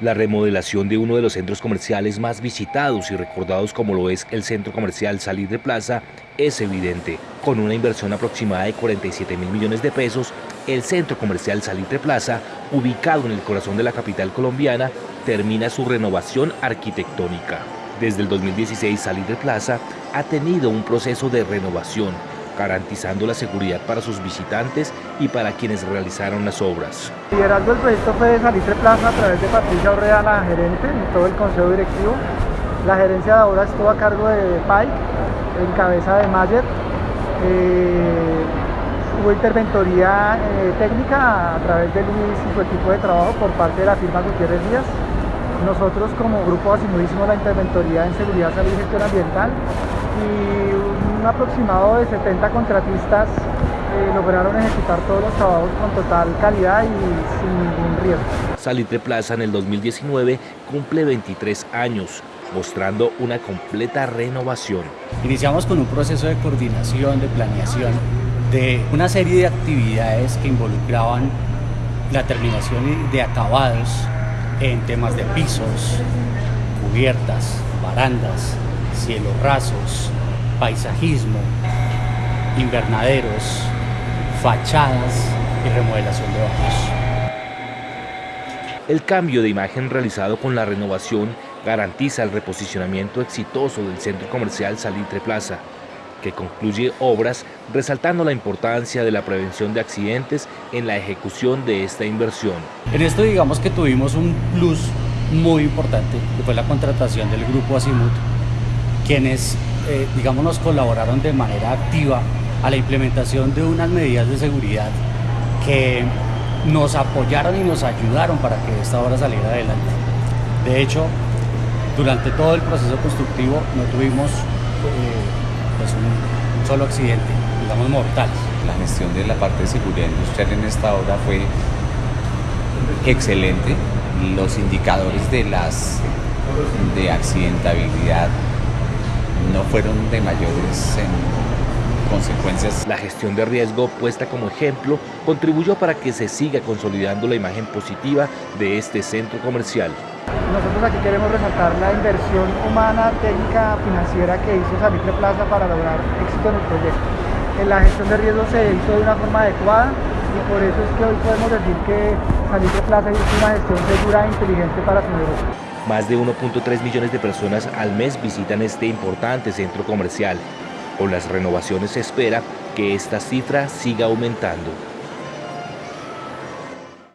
La remodelación de uno de los centros comerciales más visitados y recordados como lo es el centro comercial Salir de Plaza es evidente. Con una inversión aproximada de 47 mil millones de pesos, el centro comercial Salir de Plaza, ubicado en el corazón de la capital colombiana, termina su renovación arquitectónica. Desde el 2016 Salir de Plaza ha tenido un proceso de renovación garantizando la seguridad para sus visitantes y para quienes realizaron las obras. El liderazgo del proyecto fue de Salitre Plaza a través de Patricia Orrea, la gerente, y todo el consejo directivo. La gerencia de obras estuvo a cargo de Pike, en cabeza de Mayer. Eh, hubo interventoría eh, técnica a través de Luis y su equipo de trabajo por parte de la firma Gutiérrez Díaz. Nosotros como grupo Asimud hicimos la interventoría en seguridad, salud y gestión ambiental y un aproximado de 70 contratistas eh, lograron ejecutar todos los trabajos con total calidad y sin ningún riesgo. Salitre Plaza en el 2019 cumple 23 años, mostrando una completa renovación. Iniciamos con un proceso de coordinación, de planeación, de una serie de actividades que involucraban la terminación de acabados en temas de pisos, cubiertas, barandas, cielos rasos, paisajismo, invernaderos, fachadas y remodelación de baños. El cambio de imagen realizado con la renovación garantiza el reposicionamiento exitoso del centro comercial Salitre Plaza, que concluye obras resaltando la importancia de la prevención de accidentes en la ejecución de esta inversión. En esto digamos que tuvimos un plus muy importante, que fue la contratación del grupo Asimut, quienes eh, digamos nos colaboraron de manera activa a la implementación de unas medidas de seguridad que nos apoyaron y nos ayudaron para que esta obra saliera adelante. De hecho, durante todo el proceso constructivo no tuvimos eh, pues un, solo accidente, digamos mortal. La gestión de la parte de seguridad industrial en esta obra fue excelente. Los indicadores de las de accidentabilidad fueron de mayores consecuencias. La gestión de riesgo puesta como ejemplo contribuyó para que se siga consolidando la imagen positiva de este centro comercial. Nosotros aquí queremos resaltar la inversión humana, técnica, financiera que hizo Salitre Plaza para lograr éxito en el proyecto. En la gestión de riesgo se hizo de una forma adecuada y por eso es que hoy podemos decir que Salitre Plaza hizo una gestión segura e inteligente para su negocio. Más de 1.3 millones de personas al mes visitan este importante centro comercial. Con las renovaciones se espera que esta cifra siga aumentando.